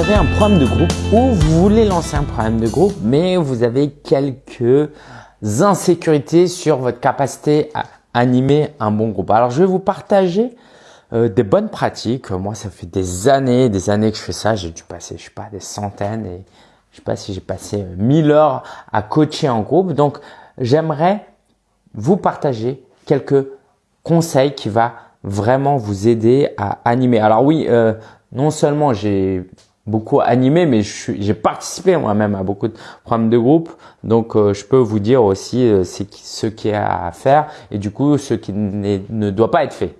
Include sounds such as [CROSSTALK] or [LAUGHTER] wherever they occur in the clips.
avez un programme de groupe ou vous voulez lancer un programme de groupe, mais vous avez quelques insécurités sur votre capacité à animer un bon groupe. Alors, je vais vous partager euh, des bonnes pratiques. Moi, ça fait des années, des années que je fais ça. J'ai dû passer, je sais pas, des centaines et je sais pas si j'ai passé 1000 heures à coacher en groupe. Donc, j'aimerais vous partager quelques conseils qui va vraiment vous aider à animer. Alors oui, euh, non seulement j'ai beaucoup animé, mais j'ai participé moi-même à beaucoup de programmes de groupe. Donc, euh, je peux vous dire aussi euh, ce qui est à faire et du coup, ce qui ne doit pas être fait.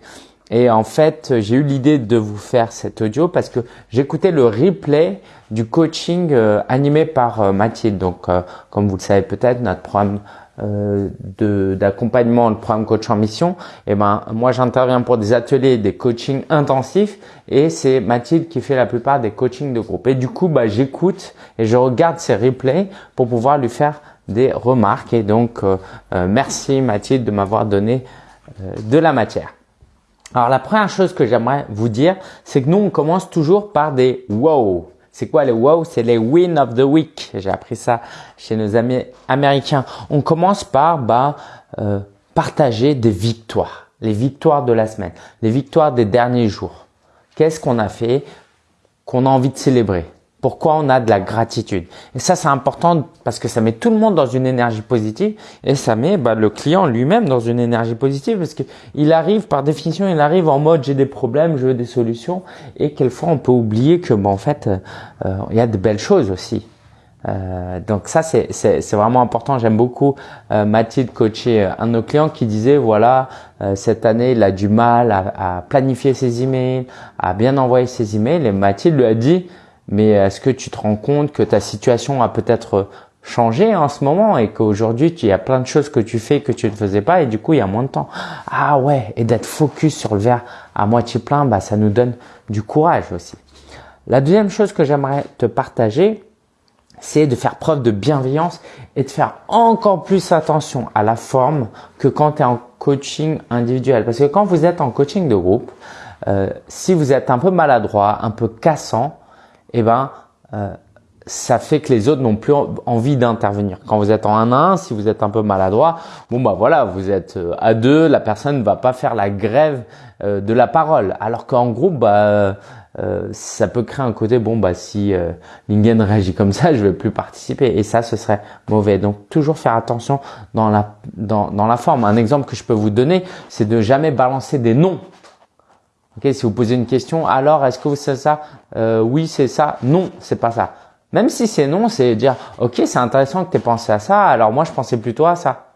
Et en fait, j'ai eu l'idée de vous faire cet audio parce que j'écoutais le replay du coaching euh, animé par Mathilde. Donc, comme vous le savez peut-être, notre programme euh, d'accompagnement, le programme coach en mission, et eh ben moi j'interviens pour des ateliers, des coachings intensifs et c'est Mathilde qui fait la plupart des coachings de groupe. Et du coup, bah, j'écoute et je regarde ses replays pour pouvoir lui faire des remarques. Et donc, euh, euh, merci Mathilde de m'avoir donné de la matière. Alors la première chose que j'aimerais vous dire, c'est que nous on commence toujours par des wow. C'est quoi les wow? C'est les win of the week. J'ai appris ça chez nos amis américains. On commence par bah, euh, partager des victoires, les victoires de la semaine, les victoires des derniers jours. Qu'est-ce qu'on a fait? Qu'on a envie de célébrer pourquoi on a de la gratitude. Et ça, c'est important parce que ça met tout le monde dans une énergie positive et ça met bah, le client lui-même dans une énergie positive parce qu'il arrive, par définition, il arrive en mode j'ai des problèmes, je veux des solutions et quelquefois on peut oublier que bah, en fait, euh, il y a de belles choses aussi. Euh, donc ça c'est vraiment important. J'aime beaucoup euh, Mathilde coacher un de nos clients qui disait voilà cette année il a du mal à, à, planifier ses emails, à bien envoyer ses emails et Mathilde lui a dit mais est-ce que tu te rends compte que ta situation a peut-être changé en ce moment et qu'aujourd'hui il y a plein de choses que tu fais que tu ne faisais pas et du coup il y a moins de temps? Ah ouais, et d'être focus sur le verre à moitié plein, bah ça nous donne du courage aussi. La deuxième chose que j'aimerais te partager, c'est de faire preuve de bienveillance et de faire encore plus attention à la forme que quand tu es en coaching individuel. Parce que quand vous êtes en coaching de groupe, euh, si vous êtes un peu maladroit, un peu cassant, eh ben, euh, ça fait que les autres n'ont plus envie d'intervenir. Quand vous êtes en 1 à 1, si vous êtes un peu maladroit, bon bah voilà, vous êtes euh, à deux, la personne ne va pas faire la grève euh, de la parole. Alors qu'en groupe, bah ça peut créer un côté bon bah si euh, Lingen réagit comme ça, je vais plus participer et ça ce serait mauvais. Donc toujours faire attention dans la dans, dans la forme. Un exemple que je peux vous donner, c'est de jamais balancer des noms si vous posez une question, alors est-ce que vous savez ça? Euh, Oui, c'est ça. Non, c'est pas ça. Même si c'est non, c'est dire ok, c'est intéressant que tu aies pensé à ça. Alors moi, je pensais plutôt à ça.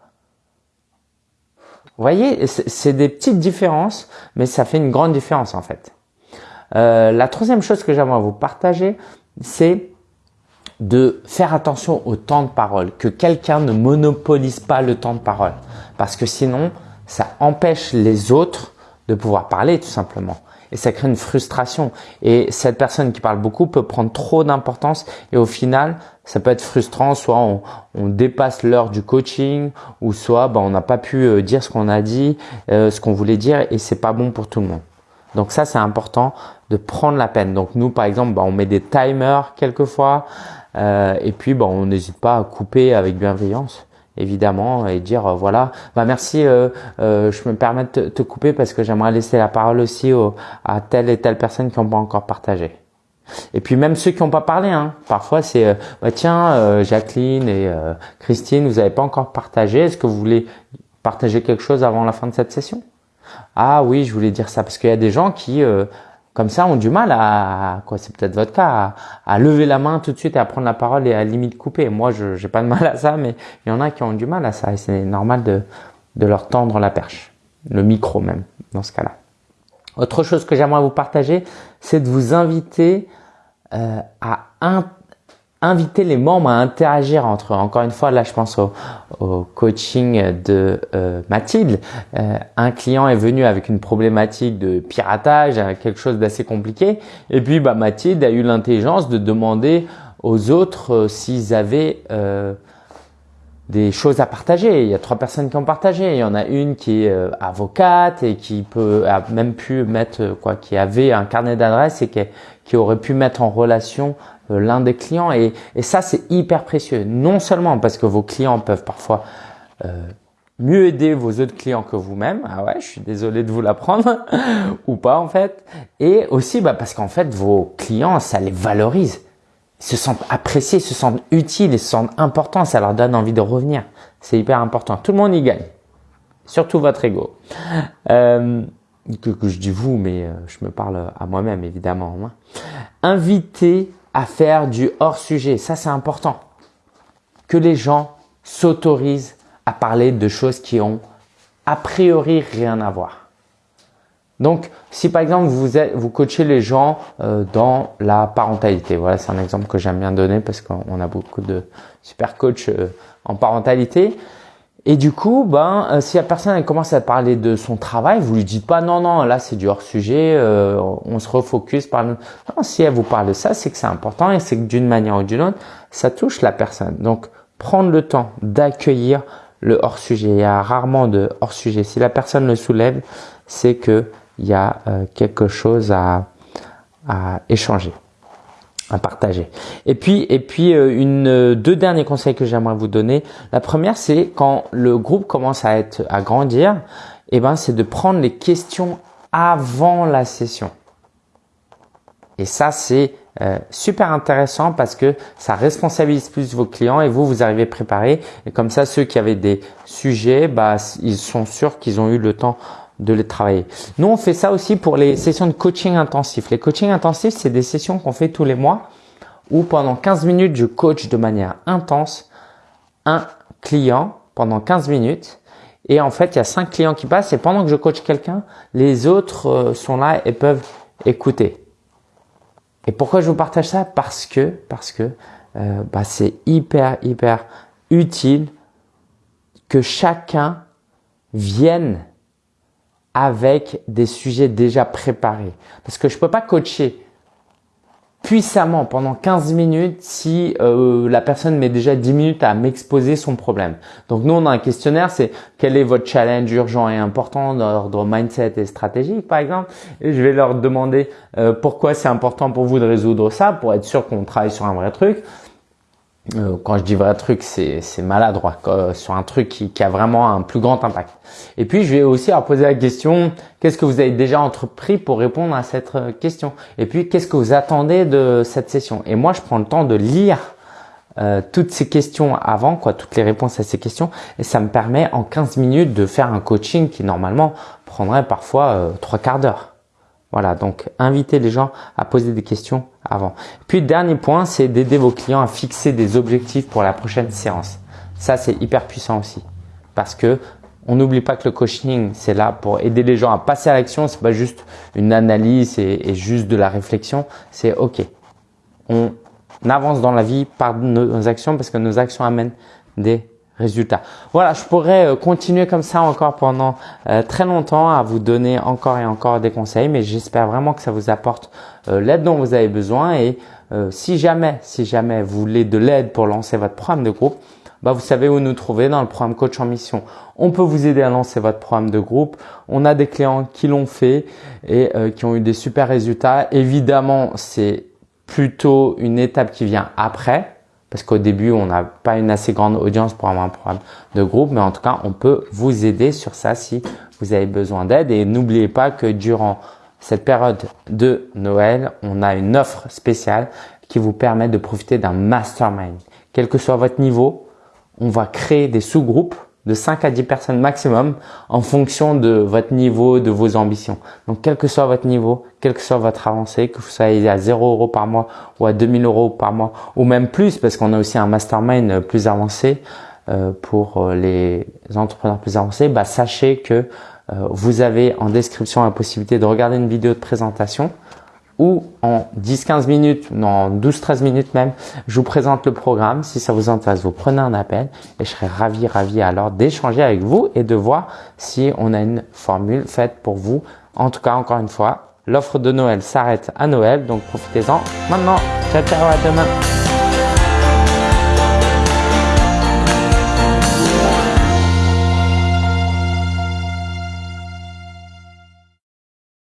Vous voyez, c'est des petites différences, mais ça fait une grande différence en fait. Euh, la troisième chose que j'aimerais vous partager, c'est de faire attention au temps de parole, que quelqu'un ne monopolise pas le temps de parole, parce que sinon, ça empêche les autres de pouvoir parler tout simplement. Et ça crée une frustration. Et cette personne qui parle beaucoup peut prendre trop d'importance et au final, ça peut être frustrant. Soit on, dépasse l'heure du coaching ou soit ben, on n'a pas pu euh, dire ce qu'on a dit, euh, ce qu'on voulait dire et c'est pas bon pour tout le monde. Donc ça, c'est important de prendre la peine. Donc nous, par exemple, ben, on met des timers quelquefois euh, et puis ben, on n'hésite pas à couper avec bienveillance évidemment et dire euh, voilà. Bah merci euh, euh, je me permets de te, couper parce que j'aimerais laisser la parole aussi à telle et telle personne qui n'ont pas encore partagé. Et puis même ceux qui n'ont pas parlé hein, parfois c'est bah tiens Jacqueline et Christine vous n'avez pas encore partagé. Est-ce que vous voulez partager quelque chose avant la fin de cette session? Ah oui je voulais dire ça parce qu'il y a des gens qui comme ça ont du mal à, quoi c'est peut-être votre cas, à, lever la main tout de suite et à prendre la parole et à limite couper. Moi, je j'ai pas de mal à ça, mais il y en a qui ont du mal à ça et c'est normal de, de leur tendre la perche, le micro même dans ce cas-là. Autre chose que j'aimerais vous partager, c'est de vous inviter euh, à inviter les membres à interagir entre eux. Encore une fois, là, je pense au, coaching de euh, Mathilde. Euh, un client est venu avec une problématique de piratage, quelque chose d'assez compliqué. Et puis, bah, Mathilde a eu l'intelligence de demander aux autres euh, s'ils avaient des choses à partager. Il y a trois personnes qui ont partagé. Il y en a une qui est avocate et qui peut a même pu mettre quoi, qui avait un carnet d'adresses et qui, aurait pu mettre en relation l'un des clients. Et, et ça, c'est hyper précieux. Non seulement parce que vos clients peuvent parfois mieux aider vos autres clients que vous-même. Ah ouais, je suis désolé de vous l'apprendre [LAUGHS] ou pas en fait. Et aussi bah, parce qu'en fait, vos clients, ça les valorise se sentent appréciés, se sentent utiles et se sentent importants. Ça leur donne envie de revenir. C'est hyper important. Tout le monde y gagne. Surtout votre ego. Euh, que, je dis vous, mais euh, je me parle à moi-même évidemment. Hein. À faire du hors sujet. Ça, c'est important. Que les gens s'autorisent à parler de choses qui ont a priori rien à voir. Donc, si par exemple vous, êtes, vous coachez les gens euh, dans la parentalité, voilà, c'est un exemple que j'aime bien donner parce qu'on a beaucoup de super coachs euh, en parentalité. Et du coup, ben, euh, si la personne commence à parler de son travail, vous lui dites pas non, non, là c'est du hors sujet, on se refocus par. Non, si elle vous parle de ça, c'est que c'est important et c'est que d'une manière ou d'une autre, ça touche la personne. Donc, prendre le temps d'accueillir le hors sujet. Il y a rarement de hors sujet. Si la personne le soulève, c'est que il y a euh, quelque chose à, à, échanger, à partager. Et puis, et puis euh, une, euh, deux derniers conseils que j'aimerais vous donner. La première, c'est quand le groupe commence à être à grandir, eh ben, c'est de prendre les questions avant la session. Et ça, c'est super intéressant parce que ça responsabilise plus vos clients et vous, vous arrivez préparé. Et comme ça, ceux qui avaient des sujets, bah, ils sont sûrs qu'ils ont eu le temps de les travailler. Nous, on fait ça aussi pour les sessions de coaching intensif. Les coachings intensifs, c'est des sessions qu'on fait tous les mois où pendant 15 minutes, je coach de manière intense un client pendant 15 minutes. Et en fait, il y a cinq clients qui passent et pendant que je coach quelqu'un, les autres euh, sont là et peuvent écouter. Et pourquoi je vous partage ça? Parce que, parce que euh, bah, c'est hyper, hyper utile que chacun vienne avec des sujets déjà préparés. Parce que je peux pas coacher puissamment pendant 15 minutes si euh, la personne met déjà 10 minutes à m'exposer son problème. Donc nous, on a un questionnaire, c'est quel est votre challenge urgent et important d'ordre mindset et stratégique, par exemple. Et je vais leur demander euh, pourquoi c'est important pour vous de résoudre ça, pour être sûr qu'on travaille sur un vrai truc. Euh, quand je dis vrai truc, c'est maladroit, sur un truc qui, qui, a vraiment un plus grand impact. Et puis, je vais aussi leur poser la question, qu'est-ce que vous avez déjà entrepris pour répondre à cette euh, question? Et puis, qu'est-ce que vous attendez de cette session? Et moi, je prends le temps de lire euh, toutes ces questions avant, quoi, toutes les réponses à ces questions, et ça me permet en 15 minutes de faire un coaching qui normalement prendrait parfois trois quarts d'heure. Voilà, donc invitez les gens à poser des questions avant. Puis dernier point, c'est d'aider vos clients à fixer des objectifs pour la prochaine séance. Ça, c'est hyper puissant aussi. Parce que on n'oublie pas que le coaching, c'est là pour aider les gens à passer à l'action. C'est pas juste une analyse et, et juste de la réflexion. C'est OK. On avance dans la vie par nos actions parce que nos actions amènent des résultats. Voilà, je pourrais euh, continuer comme ça encore pendant euh, très longtemps à vous donner encore et encore des conseils, mais j'espère vraiment que ça vous apporte euh, l'aide dont vous avez besoin. Et si jamais, si jamais vous voulez de l'aide pour lancer votre programme de groupe, bah vous savez où nous trouver dans le programme Coach en Mission. On peut vous aider à lancer votre programme de groupe. On a des clients qui l'ont fait et qui ont eu des super résultats. Évidemment, c'est plutôt une étape qui vient après parce qu'au début, on n'a pas une assez grande audience pour avoir un programme de groupe, mais en tout cas, on peut vous aider sur ça si vous avez besoin d'aide. Et n'oubliez pas que durant cette période de Noël, on a une offre spéciale qui vous permet de profiter d'un mastermind. Quel que soit votre niveau, on va créer des sous-groupes de 5 à 10 personnes maximum en fonction de votre niveau, de vos ambitions. Donc, quel que soit votre niveau, quel que soit votre avancée, que vous soyez à 0 euros par mois ou à 2000 euros par mois ou même plus parce qu'on a aussi un mastermind plus avancé euh, pour euh, les entrepreneurs plus avancés, bah, sachez que euh, vous avez en description la possibilité de regarder une vidéo de présentation ou en 10-15 minutes, non 12-13 minutes même, je vous présente le programme. Si ça vous intéresse, vous prenez un appel et je serai ravi, ravi alors d'échanger avec vous et de voir si on a une formule faite pour vous. En tout cas, encore une fois, l'offre de Noël s'arrête à Noël, donc profitez-en maintenant. Ciao, ciao, à demain.